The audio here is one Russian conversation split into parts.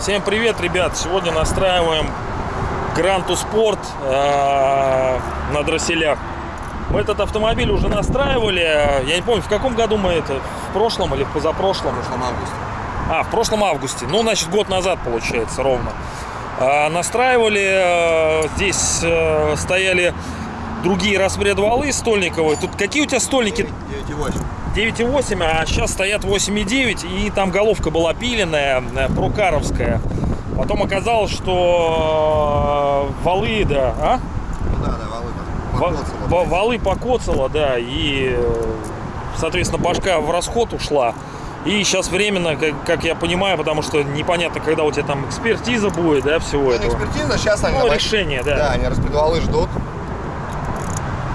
Всем привет, ребят! Сегодня настраиваем Гранту Спорт э, на дросселях. Мы этот автомобиль уже настраивали. Я не помню, в каком году мы это? В прошлом или в позапрошлом? В прошлом августе. А, в прошлом августе. Ну, значит, год назад получается ровно. А, настраивали, э, здесь э, стояли другие распредвалы стольниковые. Тут какие у тебя стольники? 9,8. 9,8, а сейчас стоят 8,9, и там головка была пиленная, э, прокаровская. Потом оказалось, что э, валы, да, а? Ну да, да, валы покоцало. ва- валы покоцало, да, и, э, соответственно, башка в расход ушла. И сейчас временно, как, как я понимаю, потому что непонятно, когда у тебя там экспертиза будет, да, всего Ну, этого. Экспертиза, сейчас они... Ну, на- решение, да. Да, они распредвалы ждут.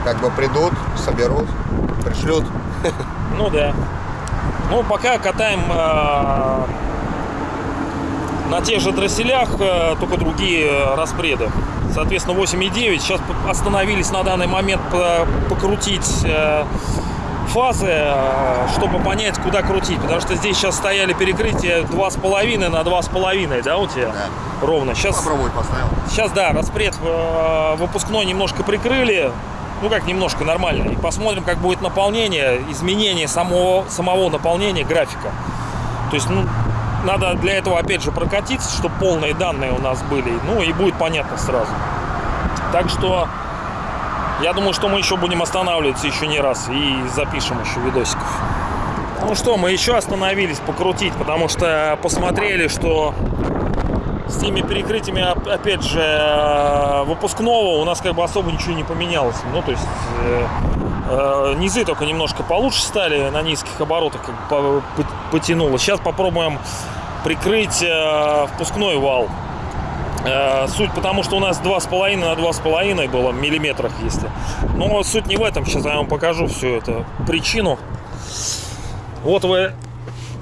Как бы придут, соберут, пришлют. Ну да. Ну, пока катаем э, на тех же дросселях, э, только другие распреды. Соответственно, 8,9. Сейчас остановились на данный момент по- покрутить э, фазы, э, чтобы понять, куда крутить. Потому что здесь сейчас стояли перекрытия 2,5 на 2,5, да, у тебя? Да. Ровно. Сейчас, Попробуй поставил. сейчас да, распред э, выпускной немножко прикрыли. Ну как немножко нормально. И посмотрим, как будет наполнение, изменение самого, самого наполнения графика. То есть, ну, надо для этого опять же прокатиться, чтобы полные данные у нас были. Ну и будет понятно сразу. Так что я думаю, что мы еще будем останавливаться еще не раз и запишем еще видосиков. Ну что, мы еще остановились покрутить, потому что посмотрели, что с теми перекрытиями, оп- опять же, э, выпускного у нас как бы особо ничего не поменялось. Ну, то есть э, э, низы только немножко получше стали, на низких оборотах как бы по- по- потянуло. Сейчас попробуем прикрыть э, впускной вал. Э, Суть потому, что у нас 2,5 на 2,5 было, миллиметрах если. Но суть не в этом, сейчас я вам покажу всю эту причину. Вот вы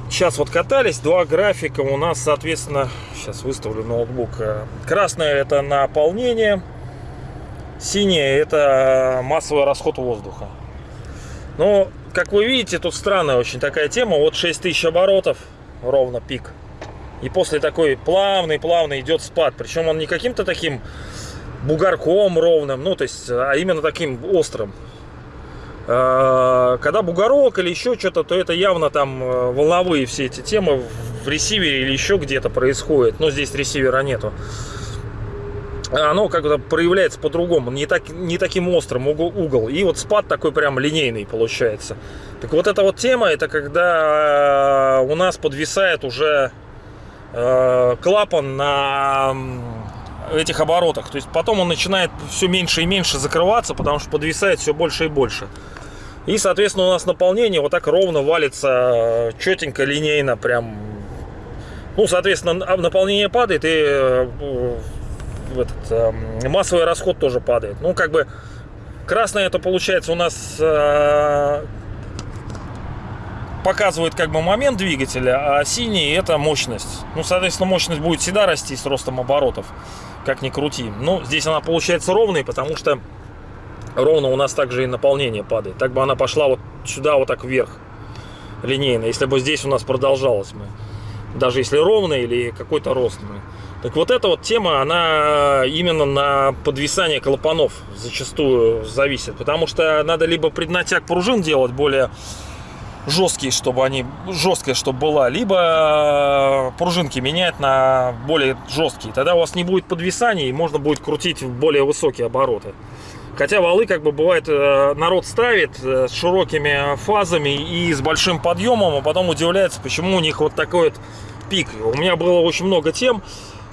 сейчас вот катались, два графика у нас, соответственно, сейчас выставлю ноутбук. Красное это наполнение, синее это массовый расход воздуха. Ну, как вы видите, тут странная очень такая тема. Вот 6000 оборотов, ровно пик. И после такой плавный-плавный идет спад. Причем он не каким-то таким бугорком ровным, ну, то есть, а именно таким острым. Э, Когда бугорок или еще что-то, то это явно там э, волновые все эти темы в ресивере или еще где-то происходит. Но здесь ресивера нету. Оно как-то проявляется по-другому, не, так, не таким острым угол, угол. И вот спад такой прям линейный получается. Так вот эта вот тема, это когда э, у нас подвисает уже э, клапан на этих оборотах. То есть потом он начинает все меньше и меньше закрываться, потому что подвисает все больше и больше. И, соответственно, у нас наполнение вот так ровно валится, четенько, линейно, прям. Ну, соответственно, а наполнение падает, и э, этот, э, массовый расход тоже падает. Ну, как бы, красное это получается у нас э, показывает как бы момент двигателя, а синий это мощность. Ну, соответственно, мощность будет всегда расти с ростом оборотов, как ни крути. Ну, здесь она получается ровной, потому что ровно у нас также и наполнение падает. Так бы она пошла вот сюда, вот так вверх, линейно. Если бы здесь у нас продолжалось мы. Даже если ровно или какой-то рост мы. Так вот эта вот тема, она именно на подвисание клапанов зачастую зависит. Потому что надо либо преднатяг пружин делать более жесткие, чтобы они жесткая, чтобы была, либо э, пружинки менять на более жесткие. Тогда у вас не будет подвисаний и можно будет крутить в более высокие обороты. Хотя валы, как бы бывает, э, народ ставит э, с широкими фазами и с большим подъемом, а потом удивляется, почему у них вот такой вот пик. У меня было очень много тем,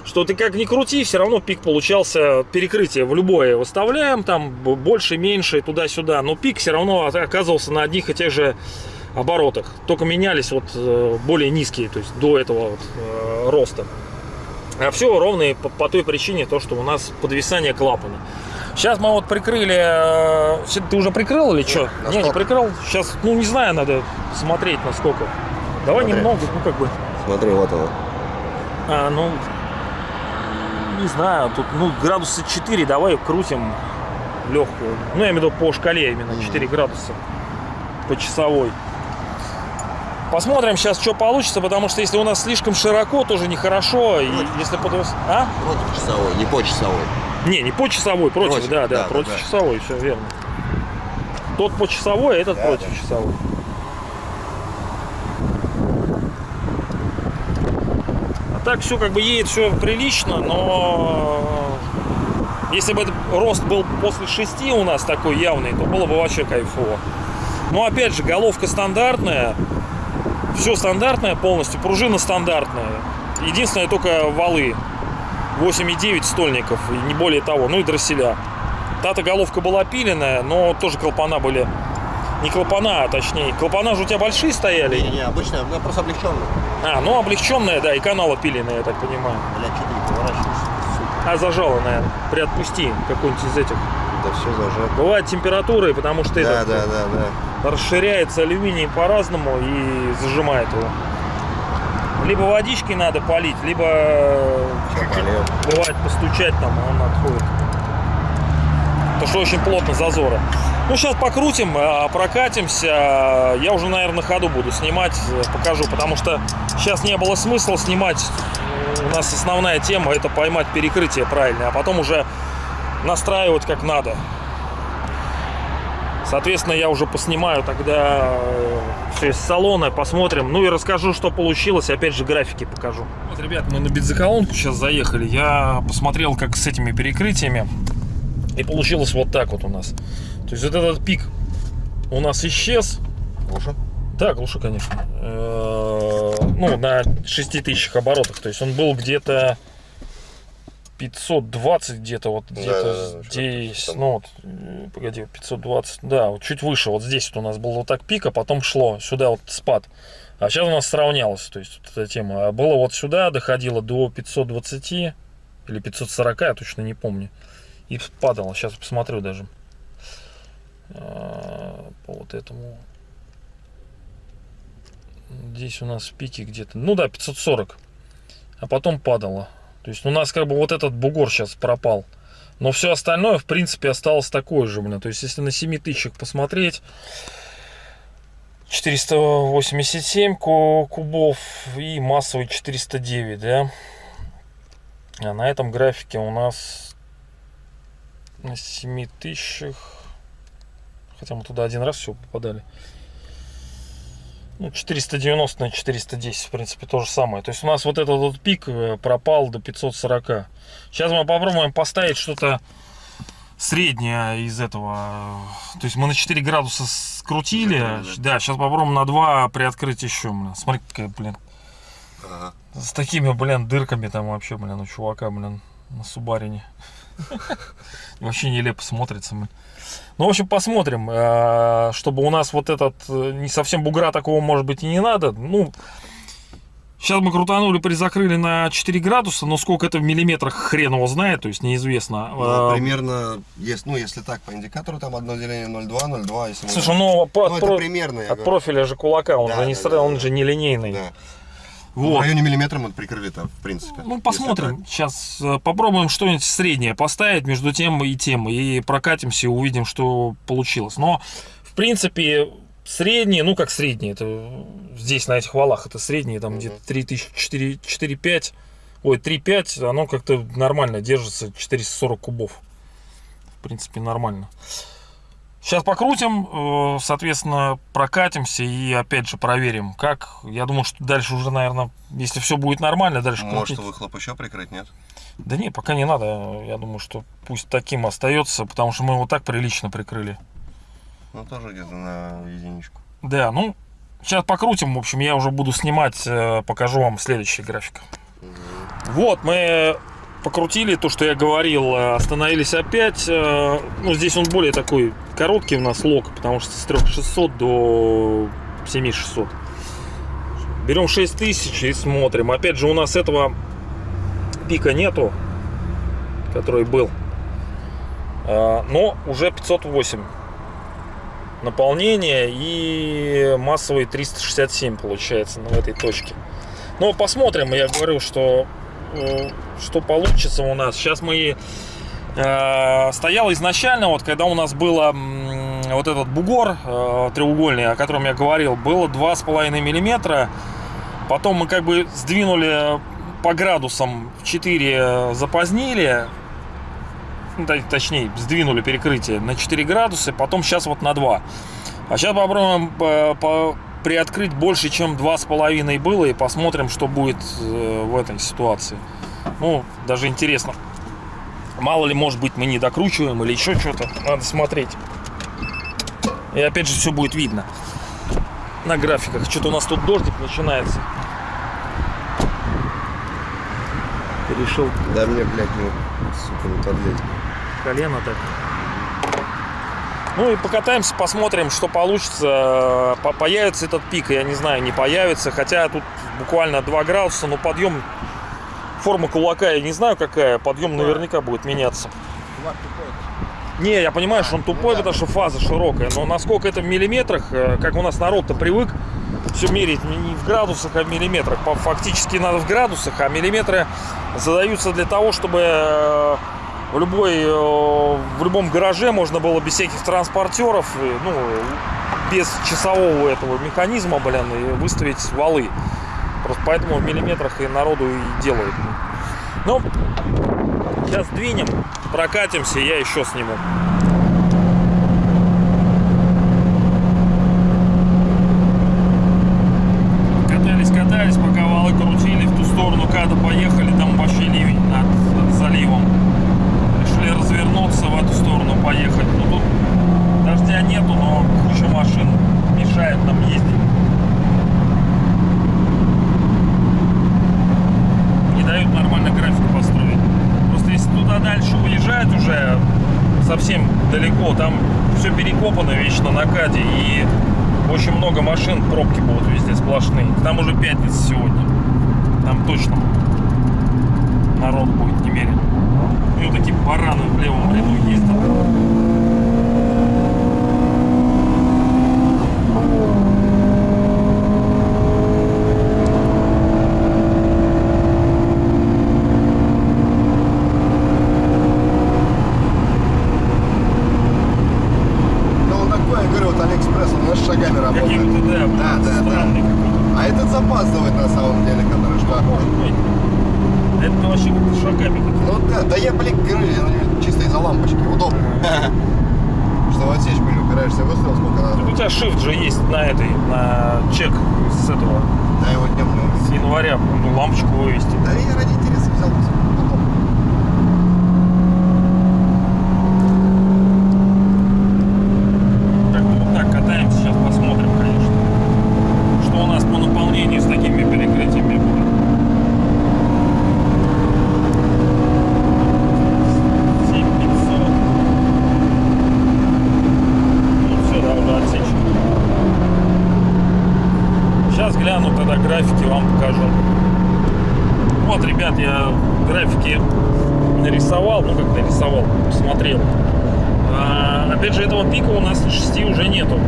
что ты как ни крути, все равно пик получался, перекрытие в любое выставляем, там больше, меньше, туда-сюда, но пик все равно оказывался на одних и тех же оборотах, только менялись вот э, более низкие, то есть до этого вот, э, роста. А все ровно и по, по той причине, то, что у нас подвисание клапана. Сейчас мы вот прикрыли... э, Ты уже прикрыл или что? на Не, не прикрыл. Сейчас, ну не знаю, надо смотреть насколько. Давай Смотри. немного, ну как бы. Смотри, вот оно. А, ну, не знаю, тут, ну, градуса 4, давай крутим. легкую. Ну, я имею в виду по шкале именно 4 градуса по часовой. Посмотрим сейчас, что получится, потому что если у нас слишком широко, тоже нехорошо. И если под... А? Против часовой, не по часовой. Не, не по часовой, против, Против, да, да, да, против да. часовой, все верно. Тот по часовой, а этот Да, против да. часовой. А так все как бы едет все прилично, но если бы этот рост был после 6 у нас такой явный, то было бы вообще кайфово. Но опять же, головка стандартная, все стандартное полностью, пружина стандартная. Единственное только валы 8,9 стольников, и не более того, ну и дросселя. Та-то головка была пиленная, но тоже клапана были. Не клапана, а точнее. Клапана же у тебя большие стояли. Не, не, обычно, ну, просто облегченно. А, ну облегченная, да, и канала пиленная, я так понимаю. Бля, что ты не поворачиваешься? А зажала, наверное. Приотпусти какой-нибудь из этих. Да все зажато. Бывает температуры, потому что Да, этот, да, да, да. расширяется алюминий по-разному и зажимает его. Либо водичкой надо полить, либо э, бывает постучать там, а он отходит. Потому что очень плотно зазоры. Ну, сейчас покрутим, а, прокатимся. Я уже, наверное, на ходу буду снимать, э, покажу, потому что сейчас не было смысла снимать. У нас основная тема это поймать перекрытие правильно, а потом уже настраивать как надо. Соответственно, я уже поснимаю тогда все из салона, посмотрим. Ну и расскажу, что получилось. Опять же, графики покажу. Вот, ребят, мы на бензоколонку сейчас заехали. Я посмотрел, как с этими перекрытиями. И получилось вот так вот у нас. То есть вот этот пик у нас исчез. Лучше? Да, глуши, конечно. Э, Ну, на 6000 оборотах. То есть он был где-то 520 где-то вот Да, где-то да, да, здесь, ну вот, э, погоди, 520, да, вот чуть выше, вот здесь вот у нас был вот так пик, а потом шло сюда вот спад. А сейчас у нас сравнялось, то есть вот эта тема. А было вот сюда, доходило до 520 или 540, я точно не помню. И падало, сейчас посмотрю даже. А, По вот этому. Здесь у нас в пике где-то, ну да, 540. А потом падало. То есть у нас как бы вот этот бугор сейчас пропал. Но все остальное, в принципе, осталось такое же, блин. То есть, если на 7 тысячах посмотреть, 487 ку- кубов и массовый 409, да. А на этом графике у нас на 7 тысячах, хотя мы туда один раз все попадали, ну, 490 на 410, в принципе, то же самое. То есть у нас вот этот вот пик э, пропал до 540. Сейчас мы попробуем поставить что-то среднее из этого. То есть мы на 4 градуса скрутили. Закрыли, Да, сейчас попробуем на 2 приоткрыть еще. Блин. Смотри, какая, блин, Ага. с такими, блин, дырками там вообще, блин, у чувака, блин, на Субарине. Вообще нелепо смотрится, блин. Ну, в общем, посмотрим, э, чтобы у нас вот этот, э, не совсем бугра такого, может быть, и не надо. Ну, сейчас мы крутанули, призакрыли на 4 градуса, но сколько это в миллиметрах, хрен его знает, то есть неизвестно. Ну, примерно, есть, ну, если так, по индикатору, там одно деление 0,2, 0,2, если мы- Слушай, ну, Ну, от, это про- примерно, от говорю. профиля же кулака, он Да, же не да, он да. же не линейный. Да. В Вот. районе миллиметра мы прикрыли там, в принципе. Ну, посмотрим. Сейчас э, попробуем что-нибудь среднее поставить между тем и тем. И прокатимся, увидим, что получилось. Но, в принципе, средние, ну как средние, это здесь на этих валах, это средние, там Мгм. где-то 3000, 4-5, ой, 3-5, оно как-то нормально держится, 440 кубов. В принципе, нормально. Сейчас покрутим, э, соответственно, прокатимся и опять же проверим, как. Я думаю, что дальше уже, наверное, если все будет нормально, дальше Может, крутить. выхлоп еще прикрыть, нет? Да не, пока не надо. Я думаю, что пусть таким остается, потому что мы его так прилично прикрыли. Ну, тоже где-то на единичку. Да, ну, сейчас покрутим. В общем, я уже буду снимать, э, покажу вам следующий график. Вот, мы покрутили то, что я говорил, э, остановились опять. Ну, здесь он более такой короткий у нас лог, потому что с 3600 до 7600. Берем 6000 и смотрим. Опять же, у нас этого пика нету, который был. Э, Но уже 508 наполнение и массовый 367 получается в этой точке. Но посмотрим, я говорю, что э, что получится у нас. Сейчас мы стояла изначально, вот когда у нас было вот этот бугор э, треугольный, о котором я говорил, было 2,5 миллиметра. Потом мы как бы сдвинули по градусам в 4 запозднили, ну, точнее, сдвинули перекрытие на 4 градуса, потом сейчас вот на 2. А сейчас попробуем э, по- приоткрыть больше, чем 2,5 было, и посмотрим, что будет э, в этой ситуации. Ну, даже интересно. Мало ли, может быть, мы не докручиваем или еще что-то. Надо смотреть. И опять же, все будет видно на графиках. Что-то у нас тут дождик начинается. Решил Да мне, блядь, ну, сука, не подлезть. колено так. Ну и покатаемся, посмотрим, что получится. По- Появится этот пик, я не знаю, не появится. Хотя тут буквально 2 градуса, но подъем форма кулака я не знаю какая. Подъем наверняка будет меняться. Не, я понимаю, что он тупой, потому что фаза широкая. Но насколько это в миллиметрах, э, как у нас народ-то привык все мерить не в градусах, а в миллиметрах. Фактически надо в градусах, а миллиметры задаются для того, чтобы э, в, любой, э, в любом гараже можно было без всяких транспортеров, ну, без часового этого механизма, блин, и выставить валы. Просто поэтому в миллиметрах и народу и делают. Ну, сейчас двинем, прокатимся, я еще сниму. Катались, катались, пока валы крутили в ту сторону, когда поехали, там вообще ливень над заливом. Решили развернуться в эту сторону, поехать. Ну тут дождя нету, но куча машин мешает нам ездить. Не дают нормально график построить. Просто если туда дальше уезжать уже совсем далеко, там все перекопано вечно на каде и очень много машин, пробки будут везде сплошные. Там уже пятница сегодня. Там точно народ будет немерен. И вот такие бараны в левом ряду ездят. Ну, он такой, я говорю, вот Алиэкспресс, он знаешь, шагами работает. Какими-то, да, Да, да, да. странный какой-то. А этот запаздывает на самом деле, который быть. Это вообще как-то шагами. Ну да, да я, блин, говорю, ну, чисто из-за лампочки, удобно. Что в отсечку не упираешься, выставил сколько Так надо. у тебя shift же есть на этой, на чек с этого, Да его днем не с января, ну, лампочку вывести. Да я ради интереса взял. Потом. Так, ну вот так катаемся, сейчас посмотрим, конечно. Что у нас по наполнению с такими перекрытиями будет. 7500. Ну все, да, уже отсечено. Сейчас гляну, тогда графики вам покажу. Вот, ребят, я графики нарисовал, ну как нарисовал, посмотрел. А, опять же, этого пика у нас на 6 уже нету.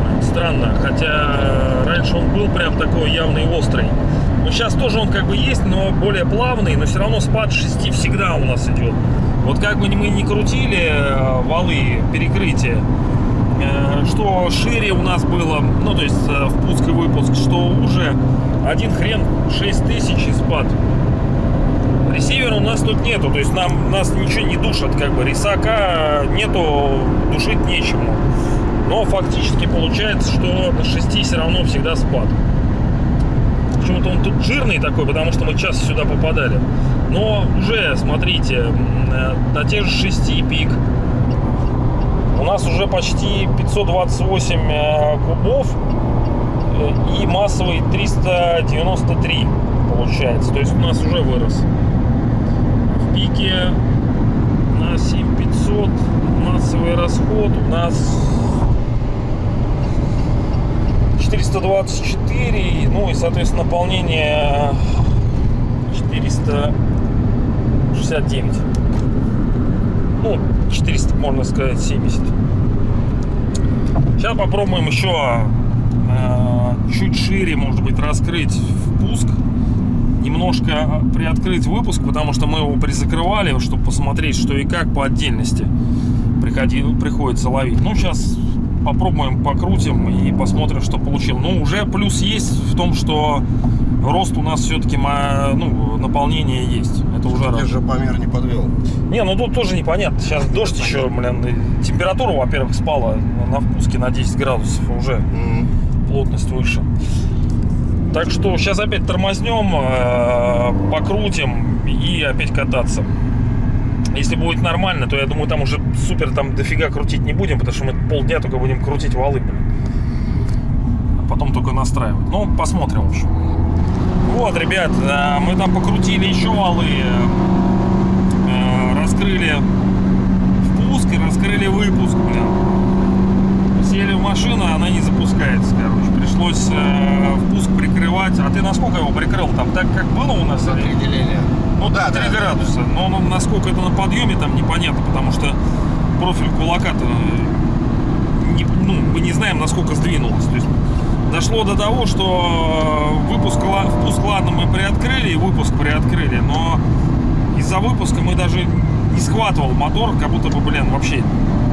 Странно. Хотя раньше он был прям такой явный острый. Но сейчас тоже он как бы есть, но более плавный. Но все равно спад 6 всегда у нас идет. Вот как бы мы ни крутили э, валы, перекрытие, э, что шире у нас было, ну то есть э, впуск и выпуск, что уже один хрен 6000 и спад. Ресивера у нас тут нету, то есть нам нас ничего не душат, как бы рисака нету, душить нечему. Но фактически получается, что на 6 все равно всегда спад. Почему-то он тут жирный такой, потому что мы часто сюда попадали. Но уже, смотрите, на тех же 6 пик у нас уже почти 528 э, кубов э, и массовый 393 получается. То есть у нас уже вырос. В пике на 7500 массовый расход у нас 424, ну и, соответственно, наполнение 469. Ну, 400, можно сказать, 70. Сейчас попробуем еще э, чуть шире, может быть, раскрыть впуск немножко приоткрыть выпуск, потому что мы его призакрывали, чтобы посмотреть, что и как по отдельности приходи, приходится ловить. Ну, сейчас попробуем, покрутим и посмотрим, что получил. Ну, уже плюс есть в том, что рост у нас все-таки ну, наполнение есть. Это уже раз. же помер не подвел. Не, ну тут тоже непонятно. Сейчас дождь еще, блин, температура, во-первых, спала на впуске на 10 градусов уже М. плотность выше. Так что сейчас опять тормознем, э, покрутим и опять кататься. Если будет нормально, то я думаю, там уже супер там дофига крутить не будем, потому что мы полдня только будем крутить валы, блин. А потом только настраивать. Ну, посмотрим, в общем. Вот, ребят, э, мы там покрутили еще валы, э, раскрыли впуск и раскрыли выпуск, блин сели в машину, она не запускается, короче. Пришлось э, впуск прикрывать. А ты насколько его прикрыл? Там так, как было у нас? За или-. Ну, да, 3 да, градуса. Но ну, насколько это на подъеме, там непонятно, потому что профиль кулака-то не- ну, мы не знаем, насколько сдвинулось. То есть дошло до того, что выпуск, ла- впуск, ладно, мы приоткрыли, и выпуск приоткрыли, но из-за выпуска мы даже не схватывал мотор, как будто бы, блин, вообще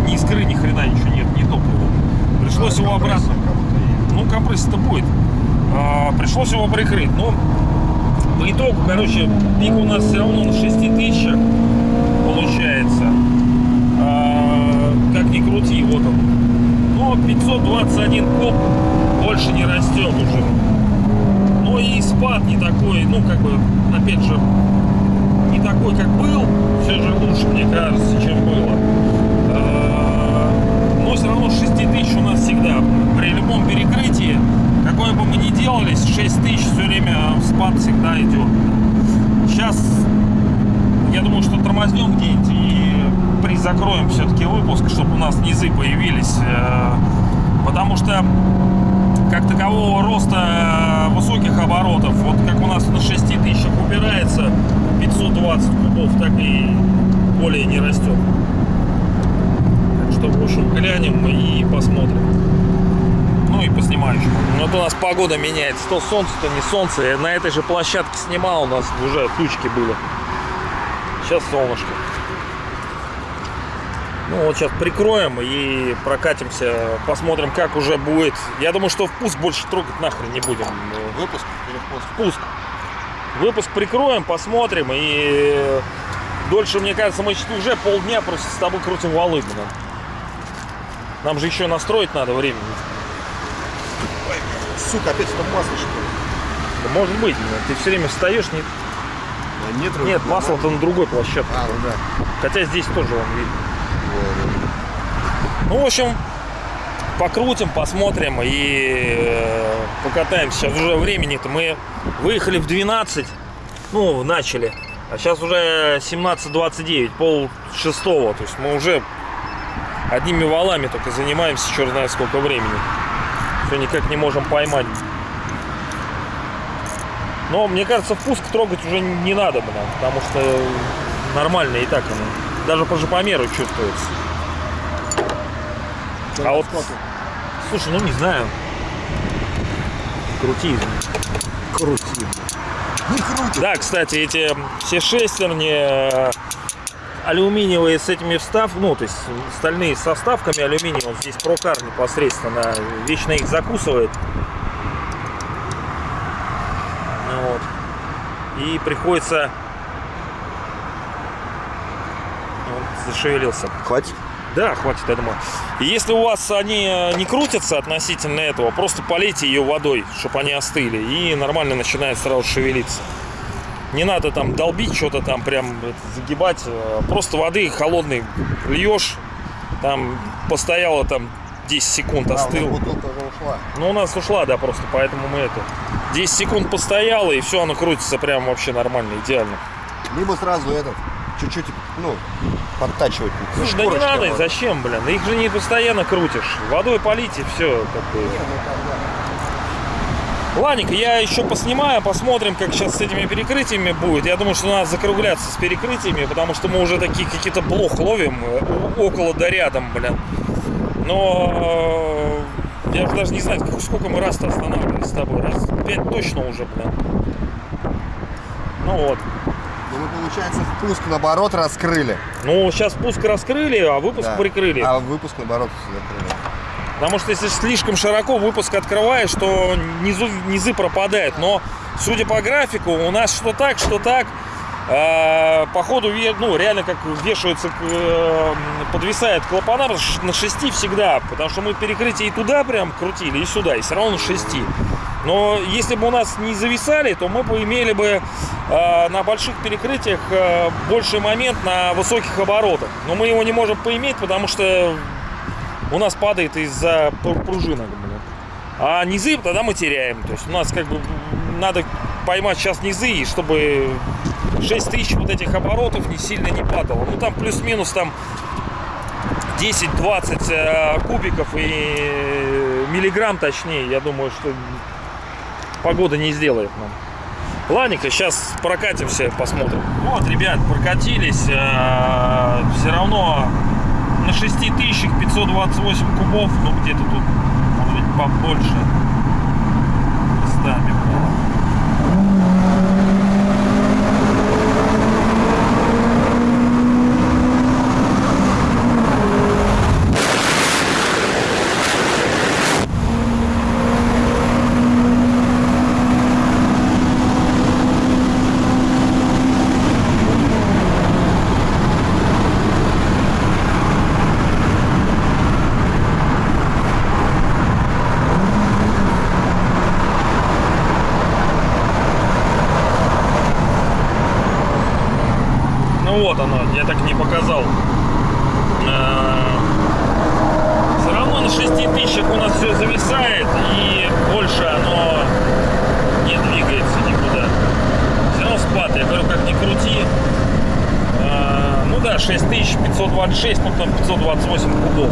ни искры, ни хрена ничего нет, ни топлива. Пришлось его обратно ну, компрессия-то будет. А, пришлось его прикрыть. Но по итогу, короче, пик у нас все равно на 6 тысячах получается. А, как ни крути, вот он. Но 521 коп больше не растет уже. Но и спад не такой, ну, как бы, опять же, не такой, как был. Все же лучше, мне кажется, чем было. А, Но все равно 6 тысяч у нас всегда. При любом перекрытии, какое бы мы ни делали, 6 тысяч все время спад всегда идет. Сейчас, я думаю, что тормознем где-нибудь и призакроем все-таки выпуск, чтобы у нас низы появились. э, Потому что как такового роста э, высоких оборотов, вот как у нас на 6 тысячах упирается 520 кубов, так и более не растет. Так что, в общем, глянем и посмотрим. Ну и поснимаю еще. Вот у нас погода меняется. То солнце, то не солнце. Я на этой же площадке снимал, у нас уже тучки были. Сейчас солнышко. Ну вот сейчас прикроем и прокатимся, посмотрим, как уже будет. Я думаю, что впуск больше трогать нахрен не будем. Выпуск или впуск? Впуск. Выпуск прикроем, посмотрим и дольше, мне кажется, мы уже полдня просто с тобой крутим валы, блин. Нам же еще настроить надо времени. Сука, опять стоп масло что ли? Да может быть, ты все время встаешь, не... А Нет, нет, масло-то на другой площадке. А, ну да. Хотя здесь тоже он видно. Вот. Ну, в общем, покрутим, посмотрим и э, покатаемся. Сейчас уже времени-то мы выехали в 12, ну, начали. А сейчас уже 17.29, пол шестого. То есть мы уже одними валами только занимаемся, черт знает сколько времени. Все никак не можем поймать. Но мне кажется, впуск трогать уже не надо, блин, потому что нормально и так оно. Даже по жопомеру чувствуется. А вот, слушай, ну не знаю. Крути. Крути. Не крутит. Да, кстати, эти все шестерни э, алюминиевые с этими встав, ну, то есть стальные со вставками алюминия, вот здесь прокар непосредственно вечно их закусывает. Ну вот. И приходится... Он зашевелился. Хватит? Да, хватит, я думаю. И если у вас они э, не крутятся относительно этого, просто полейте ее водой, чтобы они остыли, и нормально начинает сразу шевелиться. Не надо там долбить что-то там, прям загибать. э, Просто воды холодной льешь, там постояло там 10 секунд, остыл. вот бутылка уже ушла. Ну, у нас ушла, да, просто, поэтому мы это... 10 секунд постояло, и все, оно крутится прям вообще нормально, идеально. Либо сразу этот, чуть-чуть, ну, подтачивать. Слушай, да не надо, вот. зачем, блин? Их же не постоянно крутишь. Водой полить и все. Как бы. Не, ну. Ладненько, я еще поснимаю, посмотрим, как сейчас с этими перекрытиями будет. Я думаю, что надо закругляться с перекрытиями, потому что мы уже такие какие-то блох ловим э, около да рядом, блин. Но э, я уже даже не знаю, сколько мы раз-то останавливались с тобой. Раз пять точно уже, блин. Ну вот. Ну, мы, получается, впуск, наоборот, раскрыли. Ну, сейчас спуск раскрыли, а выпуск Да. прикрыли. А выпуск, наоборот, закрыли. Потому что если слишком широко выпуск открываешь, то низу, низы пропадают. Но, судя по графику, у нас что так, что так. Э, по ходу, ну, реально как вешаются, э, подвисает клапана на шести всегда. Потому что мы перекрытие и туда прям крутили, и сюда, и все равно на шести. Но если бы у нас не зависали, то мы бы имели бы э, на больших перекрытиях больший момент на высоких оборотах. Но мы его не можем поиметь, потому что у нас падает из-за пр- пружинок. А низы тогда мы теряем. То есть у нас как бы надо поймать сейчас низы, чтобы 6 тысяч вот этих оборотов не сильно не падало. Ну там плюс-минус там 10-20 э, кубиков и э, миллиграмм точнее. Я думаю, что погода не сделает нам. Ладненько, сейчас прокатимся, посмотрим. Вот, ребят, прокатились. все равно на 6528 кубов, ну где-то тут, может быть, побольше. 526, ну там 528 кубов.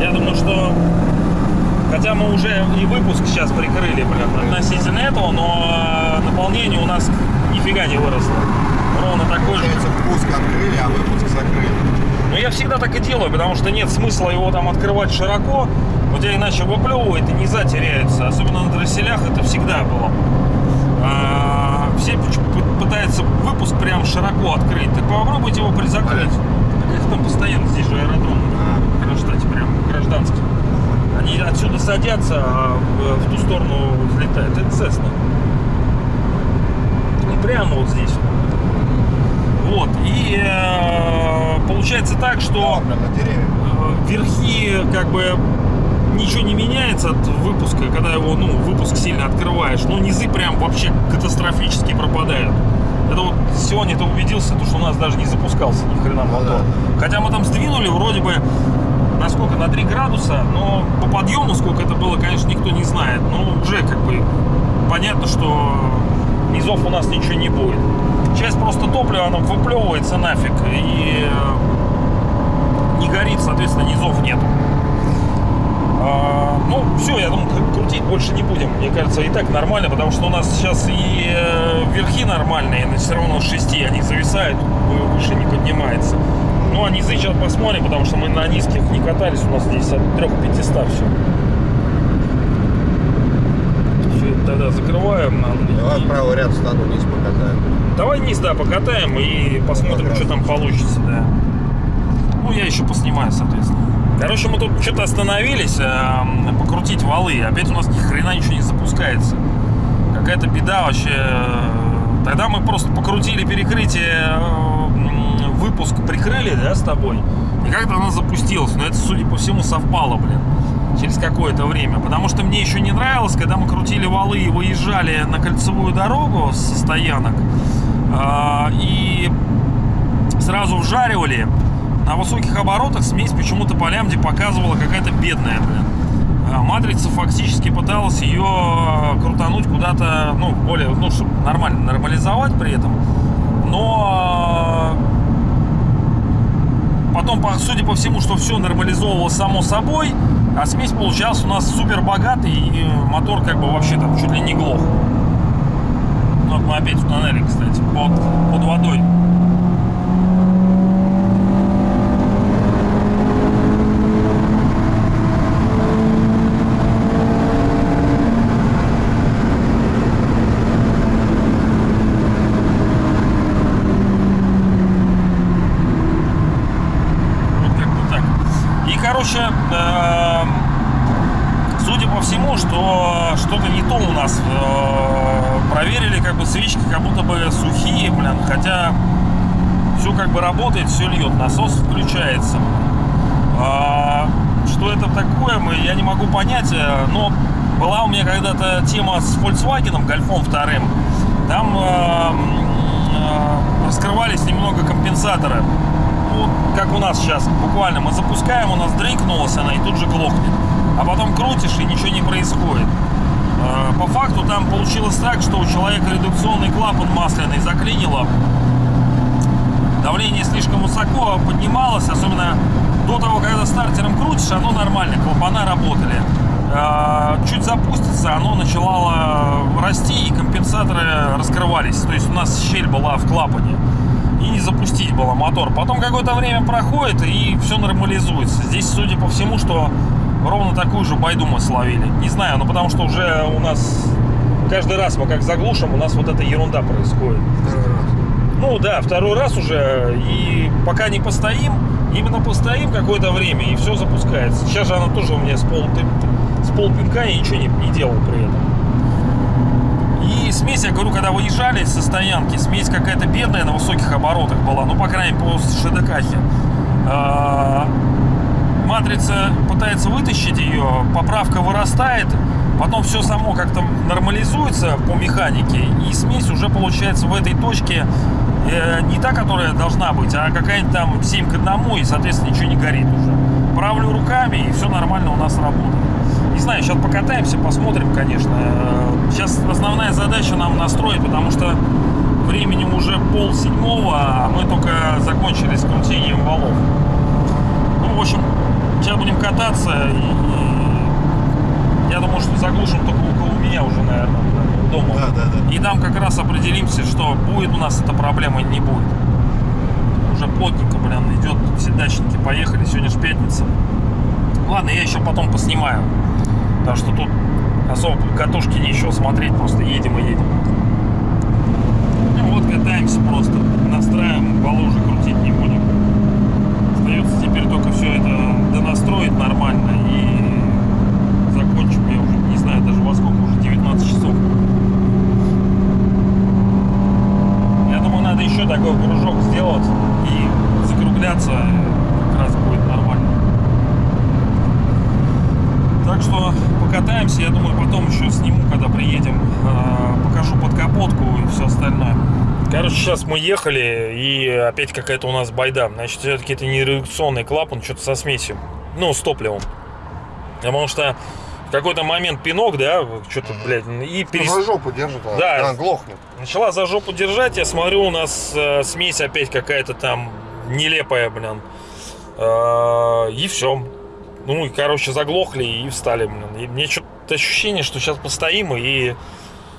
Я думаю, что... Хотя мы уже и выпуск сейчас прикрыли, блин, относительно этого, но э, наполнение у нас нифига не выросло. Ровно такой же. впуск открыли, а выпуск закрыли. Но я всегда так и делаю, потому что нет смысла его там открывать широко. У тебя иначе выплевывает и низа теряется. Особенно на дросселях это всегда было выпуск прям широко открыть. Так попробуйте его призакрыть. Их там постоянно, здесь же аэродром. А, в Кронштадте прям гражданский. Они отсюда садятся, а в, ту сторону взлетают. Это Цесна. И прямо вот здесь. Вот. И э, получается так, что э, верхи как бы ничего не меняется от выпуска, когда его, ну, выпуск сильно открываешь. Но низы прям вообще катастрофически пропадают. Это вот сегодня ты убедился, то, что у нас даже не запускался ни хрена Ну мотор. да. Хотя мы там сдвинули вроде бы на сколько, на 3 градуса, но по подъему сколько это было, конечно, никто не знает. Но уже как бы понятно, что низов у нас ничего не будет. Часть просто топлива, оно выплевывается нафиг и э, не горит, соответственно, низов нет. А, ну, все, я думаю, кру- крутить больше не будем. Мне кажется, и так нормально, потому что у нас сейчас и э, верхи нормальные, но все равно 6, они зависают, вы- выше не поднимается. Ну, а низы сейчас посмотрим, потому что мы на низких не катались, у нас здесь от 3-500 все. Все, тогда закрываем. нам. Давай в правый ряд стану, вниз покатаем. Давай низ, да, покатаем и посмотрим, Как что там получится, да. Ну, я еще поснимаю, соответственно. Короче, мы тут что-то остановились, эм, покрутить валы. Опять у нас ни хрена ничего не запускается. Какая-то беда вообще. Тогда мы просто покрутили перекрытие, э, выпуск прикрыли, да, с тобой. И как-то она запустилась. Но это, судя по всему, совпало, блин. Через какое-то время. Потому что мне еще не нравилось, когда мы крутили валы и выезжали на кольцевую дорогу со стоянок. а, И сразу вжаривали. На высоких оборотах смесь почему-то по лямде показывала какая-то бедная, блин. А Матрица фактически пыталась ее э, крутануть куда-то, ну, более, ну, чтобы нормально нормализовать при этом. Но э, потом, по- судя по всему, что все нормализовывалось само собой, а смесь получалась у нас супер богатый, и мотор как бы вообще там чуть ли не глох. Вот мы опять в тоннеле, кстати, под, под водой. Короче, э, судя по всему, что что-то не то у нас. Э, проверили, как бы свечки как будто бы сухие, блин, хотя все как бы работает, все льет, насос включается. А, что это такое, мы, я не могу понять, э, но была у меня когда-то тема с Volkswagen, Гольфом вторым. Там э, э, раскрывались немного компенсаторы. Ну, как у нас сейчас, буквально. Мы запускаем, у нас дрынкнулась она и тут же глохнет. А потом крутишь и ничего не происходит. Э, по факту там получилось так, что у человека редукционный клапан масляный заклинило. Давление слишком высоко поднималось, особенно до того, когда стартером крутишь, оно нормально, клапана работали. Э, чуть запустится, оно начало расти и компенсаторы раскрывались. То есть у нас щель была в клапане. И не запустить было мотор. Потом какое-то время проходит и все нормализуется. Здесь, судя по всему, что ровно такую же байду мы словили. Не знаю, но потому что уже у нас каждый раз мы как заглушим, у нас вот эта ерунда происходит. Ну да, второй раз уже. И пока не постоим, именно постоим какое-то время, и все запускается. Сейчас же она тоже у меня с, пол, с полпинка и ничего не, не делал при этом. Смесь, я говорю, когда выезжали со стоянки, смесь какая-то бедная на высоких оборотах была, ну, по крайней мере, по ШДКахе. А, Матрица пытается вытащить ее, поправка вырастает, потом все само как-то нормализуется по механике, и смесь уже получается в этой точке э, не та, которая должна быть, а какая-нибудь там 7 к 1, и, соответственно, ничего не горит уже. Правлю руками, и все нормально у нас работает. Знаю, сейчас покатаемся, посмотрим, конечно. Сейчас основная задача нам настроить, потому что времени уже пол седьмого, а мы только закончили с крутением валов. Ну, в общем, сейчас будем кататься, и, и я думаю, что заглушим только около меня уже, наверное, дома. Да, да, да. И там как раз определимся, что будет у нас эта проблема не будет. Уже плотненько, блин, идет, все дачники поехали, сегодня же пятница. Ладно, я еще потом поснимаю. Потому что тут особо катушки нечего смотреть, просто едем и едем. Ну вот катаемся просто, настраиваем, валы уже крутить не будем. Остается теперь только все это донастроить нормально и закончим. Я уже не знаю даже во сколько, уже 19 часов. Я думаю, надо еще такой кружок сделать и закругляться как раз будет нормально. Так что покатаемся, я думаю, потом еще сниму, когда приедем, э, покажу под капотку и все остальное. Короче, сейчас мы ехали, и опять какая-то у нас байда. Значит, все-таки это не редукционный клапан, что-то со смесью. Ну, с топливом. Потому что в какой-то момент пинок, да, что-то, блядь, и перес... Ну, за жопу держит, а Да. она глохнет. Начала за жопу держать, я смотрю, у нас э, смесь опять какая-то там нелепая, блин. Э, и все. Ну, и, короче, заглохли и встали, блин. И мне что-то ощущение, что сейчас постоим и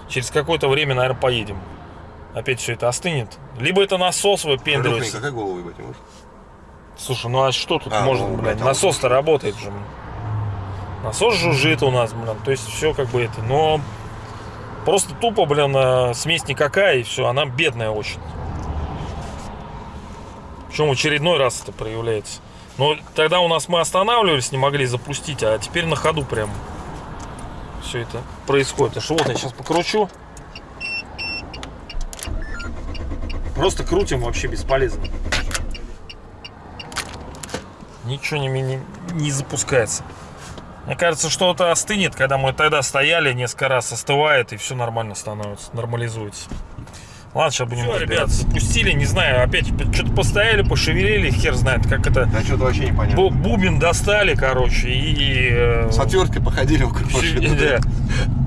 через какое-то время, наверное, поедем. Опять все это остынет. Либо это насос выпендривается. какая голову ебать не может? Слушай, ну а что тут А, может, ну, блядь? блядь, а Насос-то работает же. блин. Насос жужжит у нас, блин. То есть все как бы это. Но просто тупо, блин, э, смесь никакая, и все. Она бедная очень. Причем в очередной раз это проявляется. Но тогда у нас мы останавливались, не могли запустить, а теперь на ходу прям все это происходит. Что вот я сейчас покручу. Просто крутим вообще бесполезно. Ничего не, не, не запускается. Мне кажется, что это остынет, когда мы тогда стояли, несколько раз остывает и все нормально становится, нормализуется. Ладно, сейчас будем Всё, ребят, запустили, не знаю, опять что-то постояли, пошевелили, хер знает, как это. Да что-то вообще непонятно. Бу- Бубен достали, короче, и... э, С отверткой походили вокруг Всё, машины. да.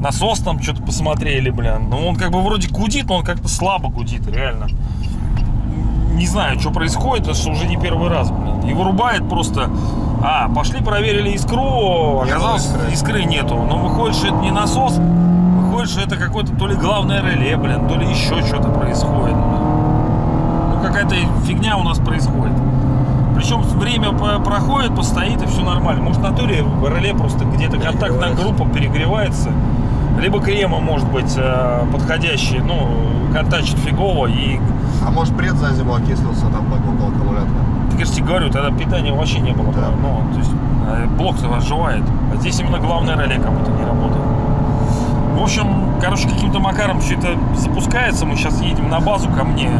Насос там что-то посмотрели, блин. Ну, он как бы вроде гудит, но он как-то слабо гудит, реально. Не знаю, что происходит, это что уже не первый раз, блин. И вырубает просто... А, пошли проверили искру, оказалось, искры. искры нету. Но выходит, что это не насос, что это какое-то то ли главное реле, блин, то ли еще что-то происходит. блин. Ну, какая-то фигня у нас происходит. Причем время проходит, постоит и все нормально. Может, на туре реле просто где-то контактная группа перегревается. Либо крема может быть э, подходящий, ну, контачит фигово. И, А может пред за зиму окислился там около аккумулятора? так я же тебе говорю, тогда питания вообще не было. Да. Ну, то есть блок-то оживает. А здесь именно главное реле как будто не работает. В общем, короче, каким-то макаром все это запускается. Мы сейчас едем на базу ко мне,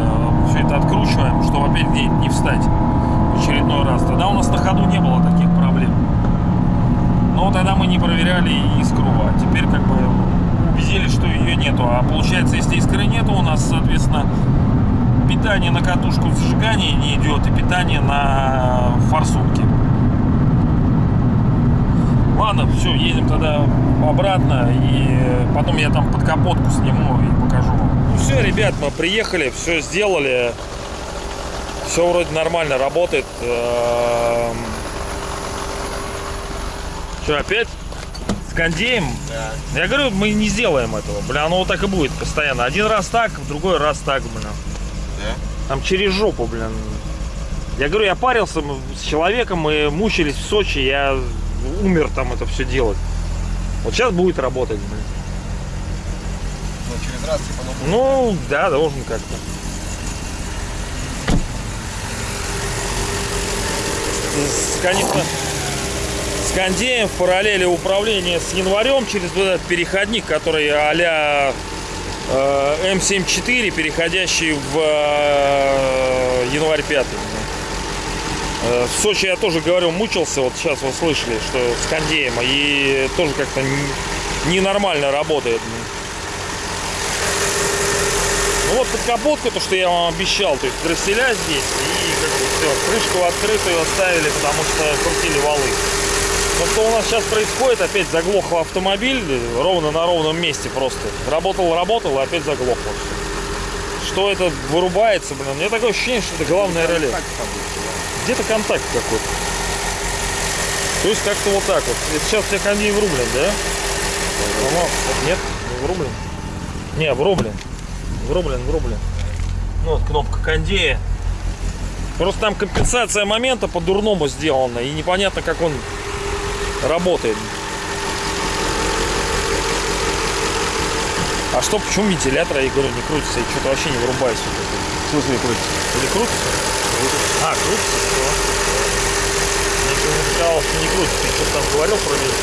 все это откручиваем, чтобы опять где-нибудь не встать в очередной раз. Тогда у нас на ходу не было таких проблем. Но тогда мы не проверяли искру, а теперь как бы убедились, что ее нету. А получается, если искры нету, у нас, соответственно, питание на катушку зажигания не идет и питание на форсунки. Ладно, все, едем тогда обратно и потом я там под капотку сниму и покажу вам. Ну все, ребят, мы приехали, все сделали. Все вроде нормально работает. Что, опять? С кондеем? Да. Я говорю, мы не сделаем этого. Бля, оно вот так и будет постоянно. Один раз так, в другой раз так, блин. Да? Там через жопу, блин. Я говорю, я парился с человеком, мы мучились в Сочи, я умер там это все делать. Вот сейчас будет работать, блин. Ну, через раз, типа, ну, Ну, да, должен как-то. Конечно, с кондеем в параллели управление с январем через вот этот переходник, который а-ля э, М74, переходящий в э, январь 5. Э, В Сочи я тоже говорю, мучился, вот сейчас вы слышали, что с кондеем, и тоже как-то ненормально работает. Ну вот под капотку, то, что я вам обещал, то есть дросселя здесь, и как бы все, крышку открытую оставили, потому что крутили валы. Но что у нас сейчас происходит, опять заглох автомобиль ровно на ровном месте просто. Работал, работал, и опять заглохло. Что это вырубается, блин, у меня такое ощущение, что это главное реле. Где-то контакт какой-то. То есть как-то вот так вот. Это сейчас у тебя кондей врублен, да? По-моему, Нет, не врублен. Не, врублен. Врублен, врублен. Ну вот кнопка кондея. Просто там компенсация момента по-дурному сделана. И непонятно, как он работает. А что, почему вентилятор, я говорю, не крутится? И что-то вообще не это. В смысле, крутится? Или крутится? А, крутится, все. Мне почему-то казалось, что не крутится. Ты что-то там говорил про меня.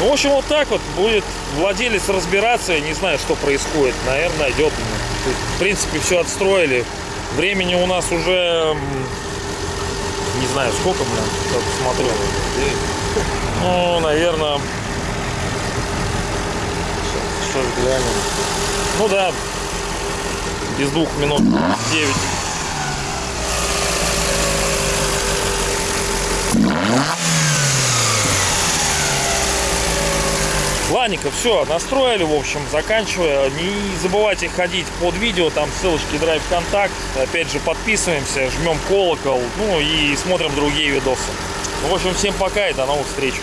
Ну, в общем, вот так вот будет владелец разбираться. Я не знаю, что происходит. Наверное, найдет. В принципе, все отстроили. Времени у нас уже... Не знаю, сколько, блин, сейчас посмотрю. Ну, наверное... Сейчас глянем. Ну да, без двух минут 9. Ладненько, все, настроили, в общем, заканчивая. Не забывайте ходить под видео, там ссылочки Драйв Контакт. Опять же, подписываемся, жмем колокол, ну и смотрим другие видосы. В общем, всем пока и до новых встреч.